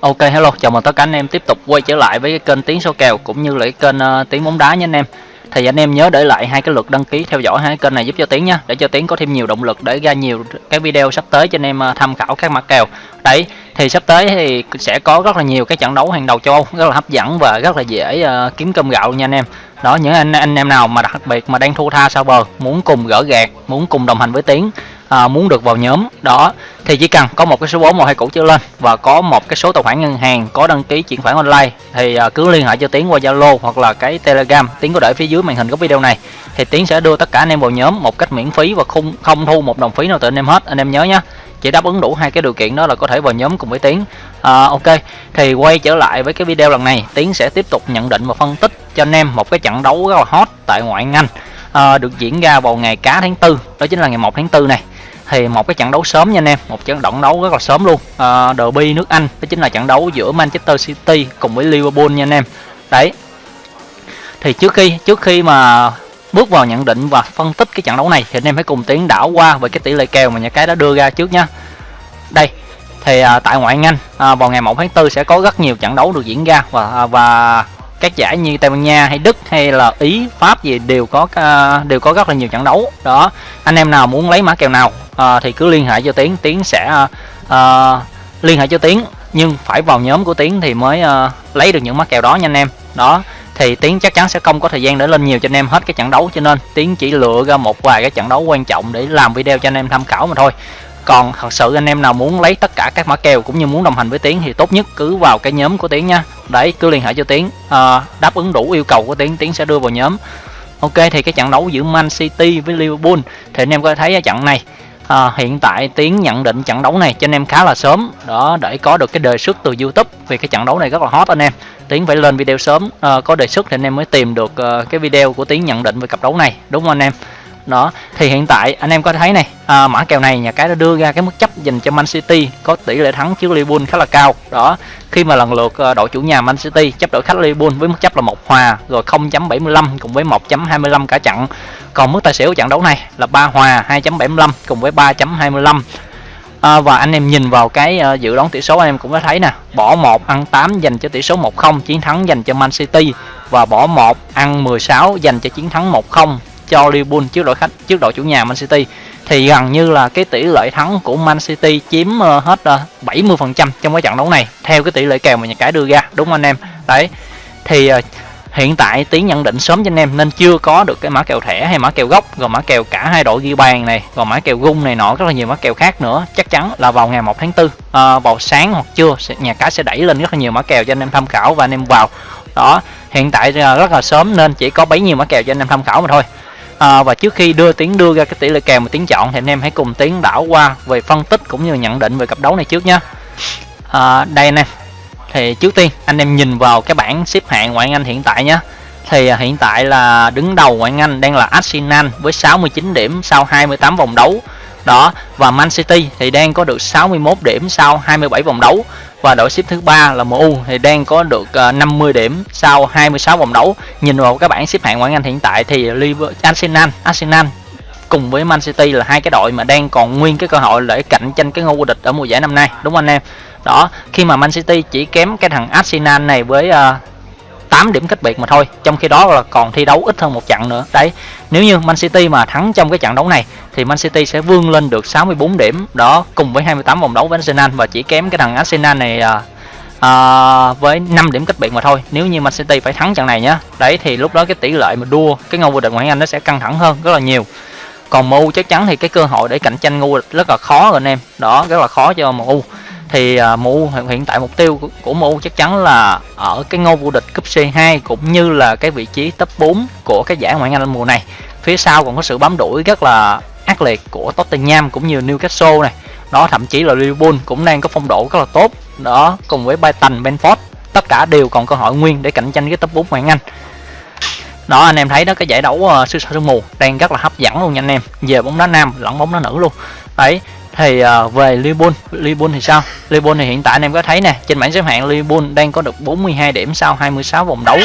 Ok hello, chào mừng tất cả anh em tiếp tục quay trở lại với cái kênh Tiếng số kèo cũng như là cái kênh uh, Tiếng bóng đá nha anh em. Thì anh em nhớ để lại hai cái lượt đăng ký theo dõi hai kênh này giúp cho Tiến nha, để cho Tiến có thêm nhiều động lực để ra nhiều cái video sắp tới cho anh em uh, tham khảo các mã kèo. Đấy, thì sắp tới thì sẽ có rất là nhiều cái trận đấu hàng đầu châu Âu rất là hấp dẫn và rất là dễ uh, kiếm cơm gạo nha anh em. Đó những anh anh em nào mà đặc biệt mà đang thua tha sau bờ, muốn cùng gỡ gạt, muốn cùng đồng hành với Tiến à, muốn được vào nhóm. Đó thì chỉ cần có một cái số 4 một hai cũ trở lên và có một cái số tài khoản ngân hàng có đăng ký chuyển khoản online thì à, cứ liên hệ cho Tiến qua Zalo hoặc là cái Telegram. Tiến có để phía dưới màn hình của video này. Thì Tiến sẽ đưa tất cả anh em vào nhóm một cách miễn phí và không không thu một đồng phí nào từ anh em hết. Anh em nhớ nhé chỉ đáp ứng đủ hai cái điều kiện đó là có thể vào nhóm cùng với Tiến. À, ok thì quay trở lại với cái video lần này. Tiến sẽ tiếp tục nhận định và phân tích cho anh em một cái trận đấu rất là hot tại ngoại hạng Anh à, được diễn ra vào ngày cá tháng tư đó chính là ngày 1 tháng 4 này thì một cái trận đấu sớm nha anh em một trận động đấu rất là sớm luôn. À, derby nước Anh đó chính là trận đấu giữa Manchester City cùng với Liverpool nha anh em. Đấy. Thì trước khi trước khi mà bước vào nhận định và phân tích cái trận đấu này thì anh em hãy cùng tiến đảo qua về cái tỷ lệ kèo mà nhà cái đã đưa ra trước nha đây thì à, tại ngoại hạng Anh à, vào ngày 1 tháng 4 sẽ có rất nhiều trận đấu được diễn ra và à, và các giải như Tây Ban Nha hay Đức hay là Ý Pháp gì đều có uh, đều có rất là nhiều trận đấu. Đó anh em nào muốn lấy mã kèo nào uh, thì cứ liên hệ cho Tiến. Tiến sẽ uh, liên hệ cho Tiến nhưng phải vào nhóm của Tiến thì mới uh, lấy được những mã kèo đó nha anh em. Đó thì Tiến chắc chắn sẽ không có thời gian để lên nhiều cho anh em hết cái trận đấu. Cho nên Tiến chỉ lựa ra một vài cái trận đấu quan trọng để làm video cho anh em tham khảo mà thôi còn thật sự anh em nào muốn lấy tất cả các mã kèo cũng như muốn đồng hành với tiến thì tốt nhất cứ vào cái nhóm của tiến nha. Đấy cứ liên hệ cho tiến. À, đáp ứng đủ yêu cầu của tiến tiến sẽ đưa vào nhóm. Ok thì cái trận đấu giữa man city với liverpool thì anh em có thấy trận này à, hiện tại tiến nhận định trận đấu này cho anh em khá là sớm. Đó để có được cái đề xuất từ youtube vì cái trận đấu này rất là hot anh em. Tiến phải lên video sớm à, có đề xuất thì anh em mới tìm được uh, cái video của tiến nhận định về cặp đấu này. Đúng không anh em? Đó thì hiện tại anh em có thấy này à, mã kèo này nhà cái đã đưa ra cái mức chấp dành cho Man City có tỷ lệ thắng trước Liverpool khá là cao. Đó khi mà lần lượt ờ, đội chủ nhà Man City chấp đội khách Liverpool với mức chấp là một hòa rồi 0.75 cùng với 1.25 cả trận. Còn mức tài xỉu trận đấu này là ba hòa 2.75 cùng với 3.25 à, và anh em nhìn vào cái uh, dự đoán tỷ số anh em cũng có thấy nè bỏ một ăn 8 dành cho tỷ số 1-0 chiến thắng dành cho Man City và bỏ một ăn 16 dành cho chiến thắng 1-0 cho Liverpool trước đội khách trước đội chủ nhà Man City. Thì gần như là cái tỷ lệ thắng của Man City chiếm ờ, hết ờ, 70% trong cái trận đấu này theo cái tỷ lệ kèo mà nhà cái đưa ra đúng không anh em? Đấy. Thì ờ, hiện tại tiến nhận định sớm cho anh em nên chưa có được cái mã kèo thẻ hay mã kèo gốc rồi mã kèo cả hai đội ghi bàn này rồi mã kèo gung này nọ rất là nhiều mã kèo khác nữa. Chắc chắn là vào ngày 1 tháng 4 à, vào sáng hoặc trưa nhà cái sẽ đẩy lên rất là nhiều mã kèo cho anh em tham khảo và anh em vào. Đó hiện tại rất là sớm nên chỉ có bấy nhiêu mã kèo cho anh em tham khảo mà thôi à, và trước khi đưa tiếng đưa ra cái tỷ lệ kèo mà tiếng chọn thì anh em hãy cùng tiếng đảo qua về phân tích cũng như nhận định về cặp đấu này trước nhé. À, đây nè thì trước tiên anh em nhìn vào cái bảng xếp hạng ngoại hạng Anh hiện tại nhé. Thì à, hiện tại là đứng đầu ngoại hạng Anh đang là Arsenal với 69 điểm sau 28 vòng đấu. Đó và Man City thì đang có được 61 điểm sau 27 vòng đấu và đội xếp thứ ba là MU thì đang có được ờ, 50 điểm sau 26 vòng đấu. Nhìn vào các bảng xếp hạng ngoại hạng Anh hiện tại thì Liverpool Arsenal Arsenal cùng với Man City là hai cái đội mà đang còn nguyên cái cơ hội để cạnh tranh cái ngôi vô địch ở mùa giải năm nay. Đúng không anh em? Đó khi mà Man City chỉ kém cái thằng Arsenal này với uh, 8 điểm cách biệt mà thôi. Trong khi đó là còn thi đấu ít hơn một trận nữa. Đấy nếu như Man City mà thắng trong cái trận đấu này thì Man City sẽ vươn lên được 64 điểm. Đó cùng với 28 vòng đấu với Arsenal và chỉ kém cái thằng Arsenal này à, à, với 5 điểm cách biệt mà thôi. Nếu như Man City phải thắng trận này nhá đấy thì lúc đó cái tỷ lệ mà đua cái ngôi vô địch ngoại hạng Anh nó sẽ căng thẳng hơn rất là nhiều. Còn MU chắc chắn thì cái cơ hội để cạnh tranh ngôi vô địch rất là khó rồi anh em. Đó rất là khó cho MU thì à, uh, MU hiện tại mục tiêu của, của MU chắc chắn là ở cái ngôi vô địch cúp C2 cũng như là cái vị trí top 4 của cái giải ngoại hạng Anh mùa này. Phía sau còn có sự bám đuổi rất là ác liệt của Tottenham cũng như Newcastle này. Đó thậm chí là Liverpool cũng đang có phong độ rất là tốt. Đó cùng với Brighton, Benford tất cả đều còn cơ hội nguyên để cạnh tranh cái top 4 ngoại hạng Anh. Đó anh em thấy đó cái giải đấu uh, siêu sao sương mù đang rất là hấp dẫn luôn nha anh em. Về bóng đá nam lẫn bóng đá nữ luôn. Đấy, thì uh, về Liverpool Liverpool thì sao? Liverpool thì hiện tại anh em có thấy nè trên bảng xếp hạng Liverpool đang có được 42 điểm sau 26 vòng đấu.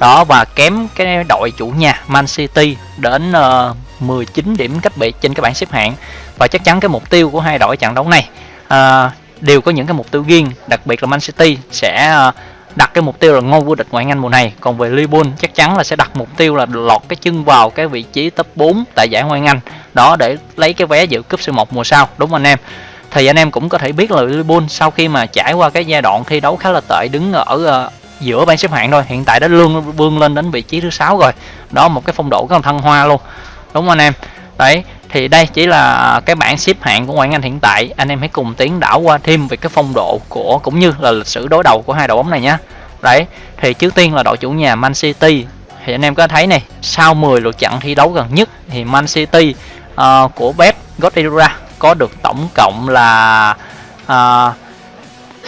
Đó và kém cái đội chủ nhà Man City đến ờ, uh, 19 điểm cách biệt trên cái bảng xếp hạng. Và chắc chắn cái mục tiêu của hai đội trận đấu này uh, đều có những cái mục tiêu riêng đặc biệt là Man City sẽ uh, đặt cái mục tiêu là ngôi vô địch ngoại hạng Anh mùa này. Còn về Liverpool chắc chắn là sẽ đặt mục tiêu là lọt cái chân vào cái vị trí top 4 tại giải ngoại hạng Anh đó để lấy cái vé dự cúp C1 mùa sau đúng không anh em? Thì anh em cũng có thể biết là Liverpool sau khi mà trải qua cái giai đoạn thi đấu khá là tệ đứng ở uh, giữa bảng xếp hạng thôi hiện tại đã lương vươn lên đến vị trí thứ sáu rồi. Đó một cái phong độ rất là thăng hoa luôn đúng không anh em? Đấy thì đây chỉ là cái bảng xếp hạng của ngoại hạng Anh hiện tại. Anh em hãy cùng tiến đảo qua thêm về cái phong độ của cũng như là lịch sử đối đầu của hai đội bóng này nhé đấy thì trước tiên là đội chủ nhà Man City. Thì anh em có thấy này sau 10 lượt trận thi đấu gần nhất thì Man City uh, của bếp Guardiola có được tổng cộng là ờ, uh,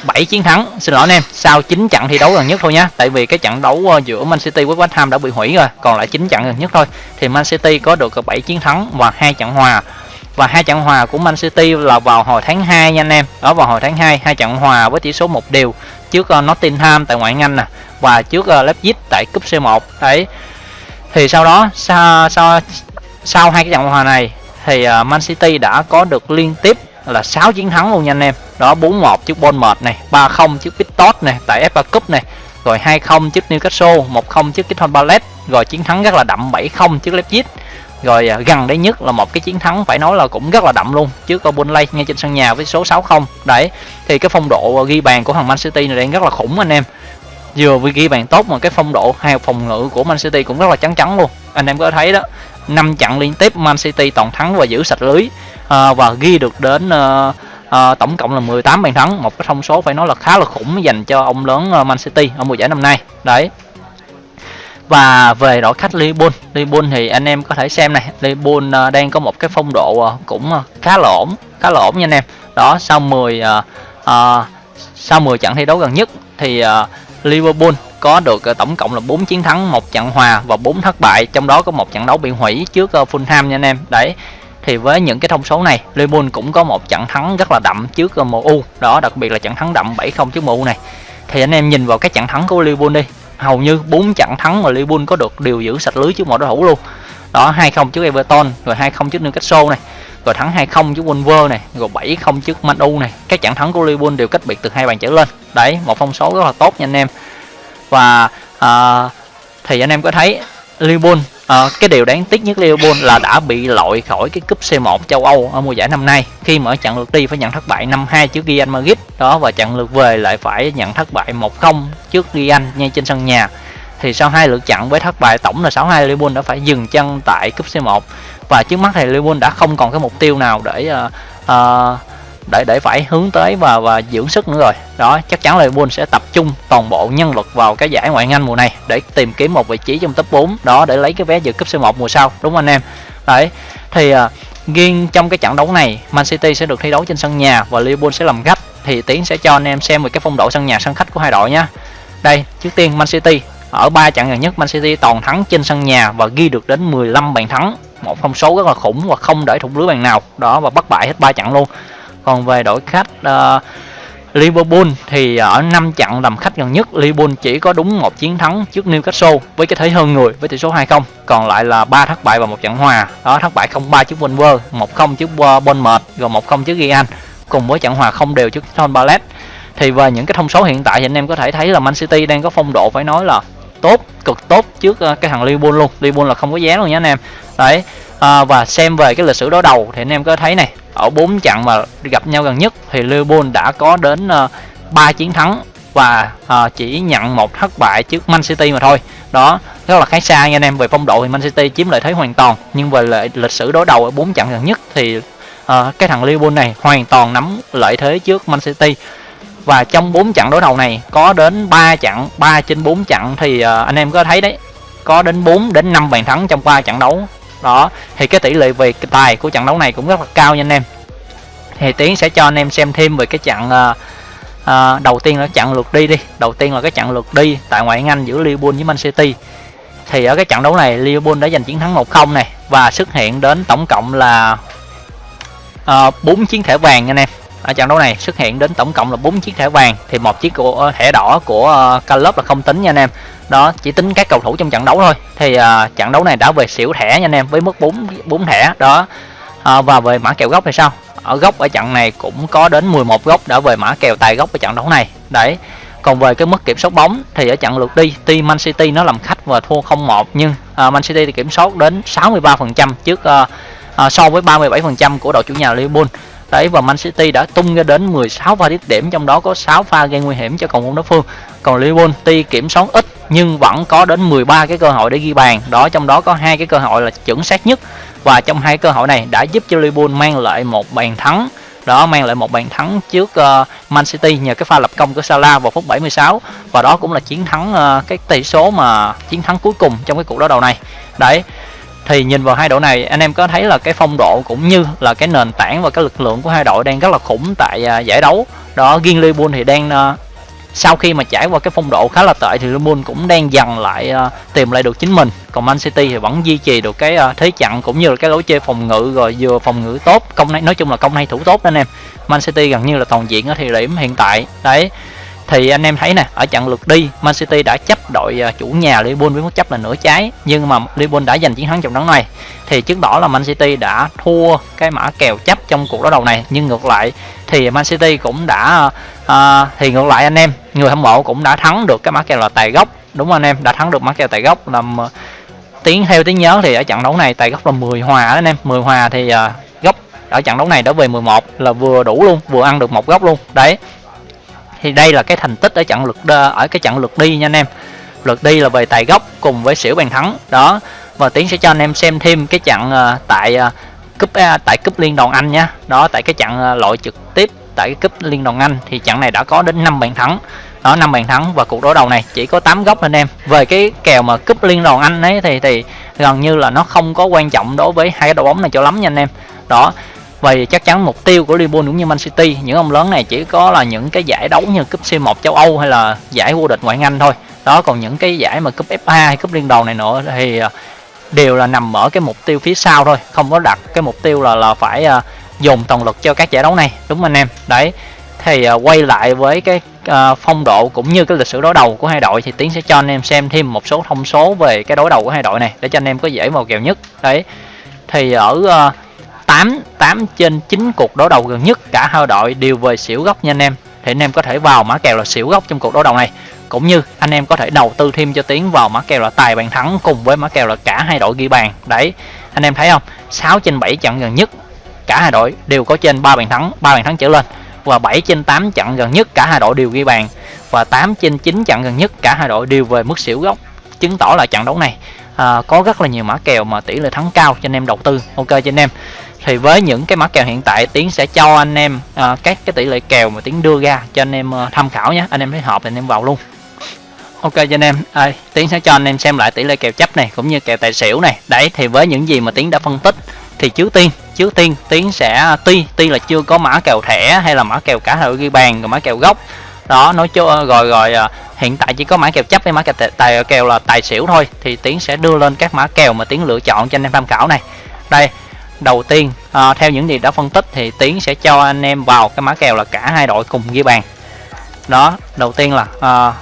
7 chiến thắng. Xin lỗi anh em sau 9 trận thi đấu gần nhất thôi nhé tại vì cái trận đấu ờ, giữa Man City với West Ham đã bị hủy rồi còn lại 9 trận gần nhất thôi. Thì Man City có được 7 chiến thắng và hai trận hòa. Và hai trận hòa của Man City là vào hồi tháng 2 nha anh em. Đó vào hồi tháng 2 hai trận hòa với tỷ số một đều trước uh, Nottingham tại ngoại hạng Anh nè và trước uh, Leipzig tại cúp C1 đấy. Thì sau đó sau sau sau hai cái trận hòa này thì à, Man City đã có được liên tiếp là 6 chiến thắng luôn nha anh em. Đó 4-1 trước Bournemouth này 3-0 trước Pitot này, tại FA Cup này, rồi 2-0 trước Newcastle 1-0 trước Crystal Palace, rồi chiến thắng rất là đậm 7-0 trước Leipzig. Rồi à, gần đây nhất là một cái chiến thắng phải nói là cũng rất là đậm luôn, trước Burnley ngay trên sân nhà với số 6-0 đấy, thì cái phong độ à, ghi bàn của thằng Man City này đang rất là khủng anh em. Vừa ghi bàn tốt mà cái phong độ, hai phòng ngự của Man City cũng rất là trắng trắng luôn. Anh em có thấy đó năm trận liên tiếp Man City toàn thắng và giữ sạch lưới à, và ghi được đến à, à, tổng cộng là 18 bàn thắng. Một cái thông số phải nói là khá là khủng dành cho ông lớn Man City ở mùa giải năm nay. Đấy. Và về đội khách Liverpool Liverpool thì anh em có thể xem này Liverpool đang có một cái phong độ cũng khá là ổn khá là ổn nha anh em. Đó sau 10 à, à, sau 10 trận thi đấu gần nhất thì à, Liverpool có được ờ, tổng cộng là 4 chiến thắng, một trận hòa và 4 thất bại, trong đó có một trận đấu bị hủy trước ờ, Fulham nha anh em. Đấy. Thì với những cái thông số này, Liverpool cũng có một trận thắng rất là đậm trước ờ, MU, đó đặc biệt là trận thắng đậm 7-0 trước MU này. Thì anh em nhìn vào cái trận thắng của Liverpool đi, hầu như 4 trận thắng mà Liverpool có được đều giữ sạch lưới trước mọi đối thủ luôn. Đó 2-0 trước Everton, rồi 2-0 trước Newcastle này, rồi thắng 2-0 trước Wolves này, rồi 7-0 trước Man U này. Các trận thắng của Liverpool đều cách biệt từ hai bàn trở lên. Đấy, một phong số rất là tốt nha anh em và uh, thì anh em có thấy Liverpool uh, ờ, cái điều đáng tiếc nhất Liverpool là đã bị loại khỏi cái cúp C1 châu Âu ở mùa giải năm nay. Khi mà ở trận lượt đi phải nhận thất bại 5-2 trước Real Madrid đó và trận lượt về lại phải nhận thất bại 1-0 trước Real ngay trên sân nhà. Thì sau hai lượt trận với thất bại tổng là 6-2 Liverpool đã phải dừng chân tại cúp C1 và trước mắt thì Liverpool đã không còn cái mục tiêu nào để uh, uh, để để phải hướng tới và và dưỡng sức nữa rồi. Đó, chắc chắn là Liverpool sẽ tập trung toàn bộ nhân lực vào cái giải ngoại hạng Anh mùa này để tìm kiếm một vị trí trong top 4 đó, để lấy cái vé dự cúp C1 mùa sau, đúng không anh em? Đấy, thì à, riêng trong cái trận đấu này, Man City sẽ được thi đấu trên sân nhà và Liverpool sẽ làm khách thì Tiến sẽ cho anh em xem về cái phong độ sân nhà, sân khách của hai đội nhé đây, trước tiên Man City, ở ba trận gần nhất Man City toàn thắng trên sân nhà và ghi được đến 15 bàn thắng, một phong số rất là khủng và không để thủng lưới bàn nào, đó, và bắt bại hết ba trận luôn còn về đội khách uh, Liverpool thì ờ, ở 5 trận làm khách gần nhất Liverpool chỉ có đúng một chiến thắng trước Newcastle với cái thế hơn người với tỷ số 2-0 còn lại là ba thất bại và một trận hòa. Đó thất bại 0-3 trước Wolves 1-0 trước ờ, Bournemouth rồi 1-0 trước Real cùng với trận hòa không đều trước Crystal Palace. Thì về những cái thông số hiện tại thì anh em có thể thấy là Man City đang có phong độ phải nói là tốt cực tốt trước cái thằng Liverpool luôn. Liverpool là không có giá luôn nha anh em. Đấy à, và xem về cái lịch sử đối đầu thì anh em có thấy này ở bốn trận mà gặp nhau gần nhất thì Liverpool đã có đến ờ, uh, 3 chiến thắng và uh, chỉ nhận một thất bại trước Man City mà thôi. Đó rất là khá xa nha anh em. Về phong độ thì Man City chiếm lợi thế hoàn toàn nhưng về lợi, lịch sử đối đầu ở bốn trận gần nhất thì uh, cái thằng Liverpool này hoàn toàn nắm lợi thế trước Man City. Và trong 4 trận đối đầu này có đến 3 trận 3 trên 4 trận thì uh, anh em có thấy đấy có đến 4 đến 5 bàn thắng trong 3 trận đấu đó thì cái tỷ lệ về tài của trận đấu này cũng rất là cao nha anh em. Thì tiến sẽ cho anh em xem thêm về cái trận uh, uh, đầu tiên là trận lượt đi đi. Đầu tiên là cái trận lượt đi tại ngoại hạng Anh giữa Liverpool với Man City. Thì ở cái trận đấu này Liverpool đã giành chiến thắng 1-0 này và xuất hiện đến tổng cộng là ờ, uh, 4 chiến thẻ vàng nha anh em ở trận đấu này xuất hiện đến tổng cộng là 4 chiếc thẻ vàng thì một chiếc của ờ, thẻ đỏ của ờ, Calop là không tính nha anh em. Đó chỉ tính các cầu thủ trong trận đấu thôi. Thì uh, trận đấu này đã về xỉu thẻ nha anh em với mức 4 4 thẻ đó. Uh, và về mã kèo gốc thì sao? Ở góc ở trận này cũng có đến 11 góc đã về mã kèo tài góc ở trận đấu này. Đấy. Còn về cái mức kiểm soát bóng thì ở trận lượt đi tuy Man City nó làm khách và thua 0-1 nhưng uh, Man City thì kiểm soát đến 63% trước uh, uh, so với 37% của đội chủ nhà Liverpool đấy và Man City đã tung ra đến 16 pha dứt điểm trong đó có 6 pha gây nguy hiểm cho cầu môn đối phương. Còn Liverpool tuy kiểm soát ít nhưng vẫn có đến 13 cái cơ hội để ghi bàn. Đó trong đó có hai cái cơ hội là chuẩn xác nhất. Và trong hai cơ hội này đã giúp cho Liverpool mang lại một bàn thắng. Đó mang lại một bàn thắng trước uh, Man City nhờ cái pha lập công của Salah vào phút 76 và đó cũng là chiến thắng uh, cái tỷ số mà chiến thắng cuối cùng trong cái cuộc đối đầu này. Đấy thì nhìn vào hai đội này anh em có thấy là cái phong độ cũng như là cái nền tảng và cái lực lượng của hai đội đang rất là khủng tại uh, giải đấu. Đó riêng Liverpool thì đang uh, sau khi mà trải qua cái phong độ khá là tệ thì Liverpool cũng đang dần lại uh, tìm lại được chính mình. Còn Man City thì vẫn duy trì được cái uh, thế chặn cũng như là cái lối chơi phòng ngự rồi vừa phòng ngự tốt. Công này nói chung là công này thủ tốt đó anh em. Man City gần như là toàn diện ở thời điểm hiện tại. Đấy thì anh em thấy nè ở trận lượt đi Man City đã chấp đội à, chủ nhà Liverpool với mức chấp là nửa trái. Nhưng mà Liverpool đã giành chiến thắng trong đấu này. Thì chứng tỏ là Man City đã thua cái mã kèo chấp trong cuộc đối đầu này. Nhưng ngược lại thì Man City cũng đã uh, thì ngược lại anh em người hâm mộ cũng đã thắng được cái mã kèo là tài gốc. Đúng không anh em đã thắng được mã kèo tài gốc làm tiếng theo tiếng nhớ thì ở trận đấu này tài gốc là 10 hòa đó anh em. 10 hòa thì uh, gốc ở trận đấu này đã về 11 là vừa đủ luôn vừa ăn được một góc luôn. Đấy thì đây là cái thành tích ở trận lượt ở cái trận lượt đi nha anh em. Lượt đi là về tài gốc cùng với xỉu bàn thắng. Đó và tiến sẽ cho anh em xem thêm cái trận uh, ờ, tại uh, cúp uh, tại cúp liên đoàn anh nhá. Đó tại cái trận uh, loại trực tiếp tại cái cúp liên đoàn anh thì trận này đã có đến 5 bàn thắng. Đó năm bàn thắng và cuộc đối đầu này chỉ có 8 góc anh em. Về cái kèo mà cúp liên đoàn anh ấy thì thì gần như là nó không có quan trọng đối với hai cái đội bóng này cho lắm nha anh em. Đó vì chắc chắn mục tiêu của Liverpool cũng như Man City những ông lớn này chỉ có là những cái giải đấu như cúp C1 châu Âu hay là giải vô địch ngoại hạng Anh thôi. Đó còn những cái giải mà cúp FA hay cúp liên đoàn này nữa thì à, đều là nằm ở cái mục tiêu phía sau thôi không có đặt cái mục tiêu là là phải à, uh, dùng toàn lực cho các giải đấu này. Đúng anh em? Đấy thì uh, quay lại với cái uh, phong độ cũng như cái lịch sử đối đầu của hai đội thì tiến sẽ cho anh em xem thêm một số thông số về cái đối đầu của hai đội này để cho anh em có dễ vào kèo nhất. Đấy thì ở uh, 8 8 trên 9 cuộc đối đầu gần nhất cả hai đội đều về xỉu góc nha anh em. Thì anh em có thể vào mã kèo là xỉu góc trong cuộc đối đầu này. Cũng như anh em có thể đầu tư thêm cho tiến vào mã kèo là tài bàn thắng cùng với mã kèo là cả hai đội ghi bàn. Đấy anh em thấy không? 6 trên 7 trận gần nhất cả hai đội đều có trên 3 bàn thắng 3 bàn thắng trở lên. Và 7 trên 8 trận gần nhất cả hai đội đều ghi bàn. Và 8 trên 9 trận gần nhất cả hai đội đều về mức xỉu góc chứng tỏ là trận đấu này à, có rất là nhiều mã kèo mà tỷ lệ thắng cao cho anh em đầu tư. Ok cho anh em thì với những cái mã kèo hiện tại tiến sẽ cho anh em à, các cái tỷ lệ kèo mà tiến đưa ra cho anh em uh, tham khảo nhé. Anh em thấy hợp thì anh em vào luôn. Ok cho anh em. À, tiến sẽ cho anh em xem lại tỷ lệ kèo chấp này cũng như kèo tài xỉu này. Đấy thì với những gì mà tiến đã phân tích thì trước tiên trước tiên tiến sẽ à, tuy tuy là chưa có mã kèo thẻ hay là mã kèo cả đội ghi bàn rồi mã kèo gốc. Đó nói cho ờ, rồi rồi ờ, hiện tại chỉ có mã kèo chấp với mã kèo tài kèo là tài xỉu thôi. Thì tiến sẽ đưa lên các mã kèo mà tiến lựa chọn cho anh em tham khảo này. Đây đầu tiên. À, theo những gì đã phân tích thì tiến sẽ cho anh em vào cái mã kèo là cả hai đội cùng ghi bàn. Đó đầu tiên là à,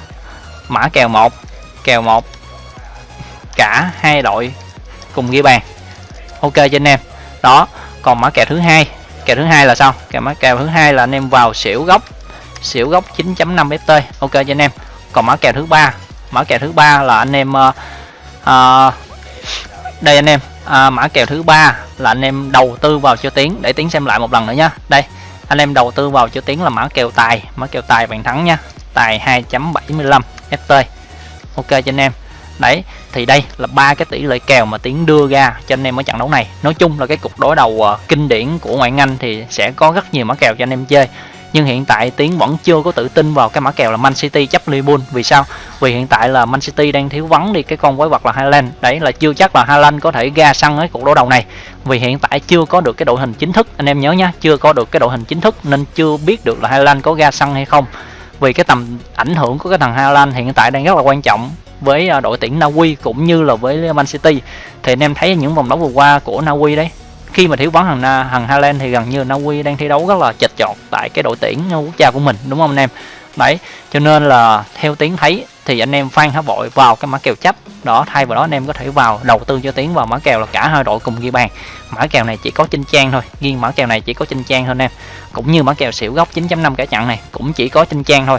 mã kèo một kèo một cả hai đội cùng ghi bàn. Ok cho anh em. Đó còn mã kèo thứ hai kèo thứ hai là sao? Kèo mã kèo thứ hai là anh em vào xỉu góc xỉu góc 9.5 ft. Ok cho anh em. Còn mã kèo thứ ba mã kèo thứ ba là anh em uh, uh, đây anh em à, mã kèo thứ ba là anh em đầu tư vào cho tiến. Để tiến xem lại một lần nữa nha. Đây anh em đầu tư vào cho tiến là mã kèo tài. Mã kèo tài bàn thắng nha. Tài 2.75 ft ok cho anh em. Đấy thì đây là ba cái tỷ lệ kèo mà tiến đưa ra cho anh em ở trận đấu này. Nói chung là cái cục đối đầu uh, kinh điển của ngoại anh thì sẽ có rất nhiều mã kèo cho anh em chơi nhưng hiện tại tiến vẫn chưa có tự tin vào cái mã kèo là Man City chấp Liverpool. Vì sao? Vì hiện tại là Man City đang thiếu vắng đi cái con quái vật là Haaland. Đấy là chưa chắc là Haaland có thể ra sân ở cuộc đối đầu này. Vì hiện tại chưa có được cái đội hình chính thức. Anh em nhớ nhá, chưa có được cái đội hình chính thức nên chưa biết được là Haaland có ra sân hay không. Vì cái tầm ảnh hưởng của cái thằng Haaland hiện tại đang rất là quan trọng với à, đội tuyển Na Uy cũng như là với Man City. Thì anh em thấy những vòng đấu vừa qua của Na Uy đấy khi mà thiếu vắng thằng Na thằng Haaland thì gần như Na Uy đang thi đấu rất là chật chọt tại cái đội tuyển quốc gia của mình, đúng không anh em? Đấy, cho nên là theo tiếng thấy thì anh em phan há vội vào cái mã kèo chấp đó, thay vào đó anh em có thể vào đầu tư cho tiến vào mã kèo là cả hai đội cùng ghi bàn. Mã kèo này chỉ có trên trang thôi riêng mã kèo này chỉ có trên trang thôi anh em. Cũng như mã kèo xỉu góc 9.5 cả chặn này cũng chỉ có trên trang thôi.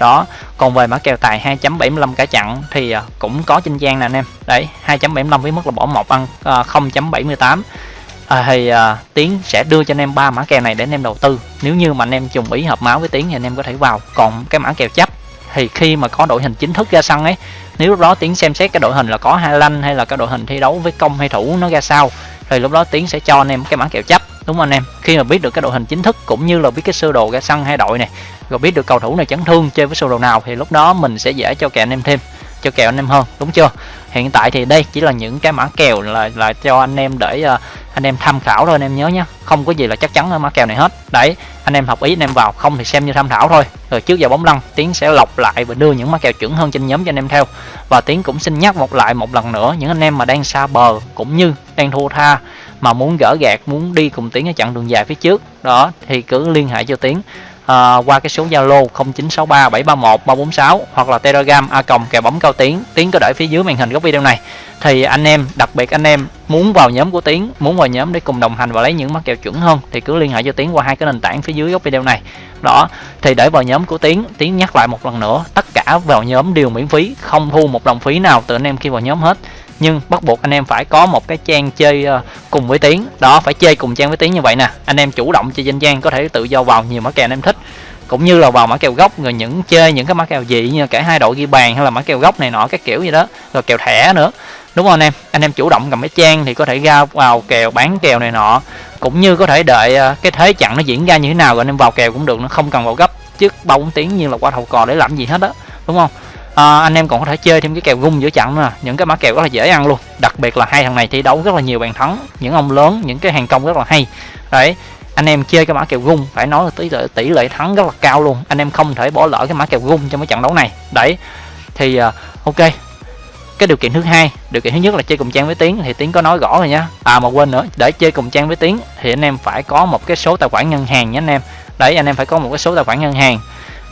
Đó, còn về mã kèo tài 2.75 cả chặn thì à, cũng có trên trang nè anh em. Đấy 2.75 với mức là bỏ một ăn à, 0.78 à, thì à, tiến sẽ đưa cho anh em ba mã kèo này để anh em đầu tư. Nếu như mà anh em trùng ý hợp máu với tiến thì anh em có thể vào. Còn cái mã kèo chấp thì khi mà có đội hình chính thức ra sân ấy nếu lúc đó tiến xem xét cái đội hình là có hai lanh hay là cái đội hình thi đấu với công hay thủ nó ra sao thì lúc đó tiến sẽ cho anh em cái mã kèo chấp đúng không anh em? Khi mà biết được cái đội hình chính thức cũng như là biết cái sơ đồ ra sân hai đội này rồi biết được cầu thủ này chấn thương chơi với sơ đồ nào thì lúc đó mình sẽ dễ cho kèo anh em thêm cho kèo anh em hơn đúng chưa? Hiện tại thì đây chỉ là những cái mã kèo là là cho anh em để uh, anh em tham khảo thôi, anh em nhớ nhé không có gì là chắc chắn ở mã kèo này hết. Đấy, anh em học ý, anh em vào, không thì xem như tham khảo thôi. Rồi trước giờ bóng lăn, tiến sẽ lọc lại và đưa những mã kèo chuẩn hơn trên nhóm cho anh em theo. Và tiến cũng xin nhắc một lại một lần nữa, những anh em mà đang xa bờ cũng như đang thua tha mà muốn gỡ gạt, muốn đi cùng tiến ở chặng đường dài phía trước, đó, thì cứ liên hệ cho tiến à, qua cái số Zalo 0963 731 346 hoặc là Telegram a còng kèo bóng cao tiến tiến có để phía dưới màn hình góc video này. Thì anh em đặc biệt anh em muốn vào nhóm của tiến muốn vào nhóm để cùng đồng hành và lấy những mắc kèo chuẩn hơn thì cứ liên hệ cho tiến qua hai cái nền tảng phía dưới góc video này. Đó thì để vào nhóm của tiến tiến nhắc lại một lần nữa tất cả vào nhóm đều miễn phí không thu một đồng phí nào từ anh em khi vào nhóm hết nhưng bắt buộc anh em phải có một cái trang chơi ờ, cùng với tiếng đó, phải chơi cùng trang với tiếng như vậy nè. Anh em chủ động chơi danh trang có thể tự do vào nhiều mã kèo anh em thích. Cũng như là vào mã kèo gốc rồi những chơi những cái mã kèo dị như cả hai đội ghi bàn hay là mã kèo gốc này nọ, các kiểu gì đó. Rồi kèo thẻ nữa. Đúng không anh em? Anh em chủ động cầm cái trang thì có thể ra vào kèo, bán kèo này nọ. Cũng như có thể đợi ờ, cái thế trận nó diễn ra như thế nào rồi anh em vào kèo cũng được nó không cần vào gấp. Trước bao tiếng như là qua thầu cò để làm gì hết đó đúng không? À, anh em còn có thể chơi thêm cái kèo gung giữa trận nữa những cái mã kèo rất là dễ ăn luôn. Đặc biệt là hai thằng này thi đấu rất là nhiều bàn thắng. Những ông lớn những cái hàng công rất là hay. Đấy anh em chơi cái mã kèo gung phải nói là tỷ lệ tỷ lệ thắng rất là cao luôn. Anh em không thể bỏ lỡ cái mã kèo gung trong cái trận đấu này. Đấy thì uh, ok. Cái điều kiện thứ hai điều kiện thứ nhất là chơi cùng trang với tiến. Thì tiến có nói rõ rồi nhá à mà quên nữa để chơi cùng trang với tiến thì anh em phải có một cái số tài khoản ngân hàng nhé anh em. Đấy anh em phải có một cái số tài khoản ngân hàng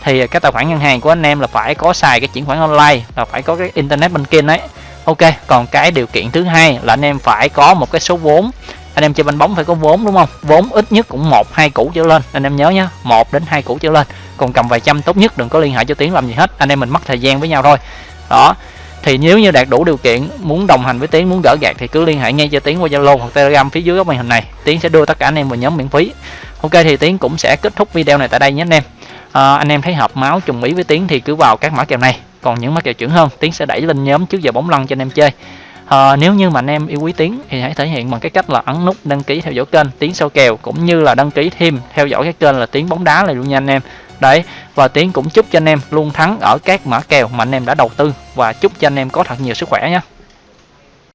thì cái tài khoản ngân hàng của anh em là phải có xài cái chuyển khoản online, là phải có cái internet banking đấy. Ok, còn cái điều kiện thứ hai là anh em phải có một cái số vốn. Anh em chơi banh bóng phải có vốn, đúng không? Vốn ít nhất cũng một, hai củ trở lên. Anh em nhớ nhá, một đến hai củ trở lên. Còn cầm vài trăm tốt nhất, đừng có liên hệ cho tiến làm gì hết. Anh em mình mất thời gian với nhau thôi. Đó. Thì nếu như đạt đủ điều kiện, muốn đồng hành với tiến, muốn gỡ gạt thì cứ liên hệ ngay cho tiến qua zalo hoặc telegram phía dưới góc màn hình này. Tiến sẽ đưa tất cả anh em vào nhóm miễn phí. Ok, thì tiến cũng sẽ kết thúc video này tại đây nhé anh em à, anh em thấy hợp máu trùng ý với tiến thì cứ vào các mã kèo này. Còn những mã kèo chuẩn hơn tiến sẽ đẩy lên nhóm trước giờ bóng lăn cho anh em chơi. À, nếu như mà anh em yêu quý tiến thì hãy thể hiện bằng cái cách là ấn nút đăng ký theo dõi kênh tiến sau kèo cũng như là đăng ký thêm theo dõi cái kênh là tiến bóng đá này luôn nha anh em. Đấy và tiến cũng chúc cho anh em luôn thắng ở các mã kèo mà anh em đã đầu tư và chúc cho anh em có thật nhiều sức khỏe nhé.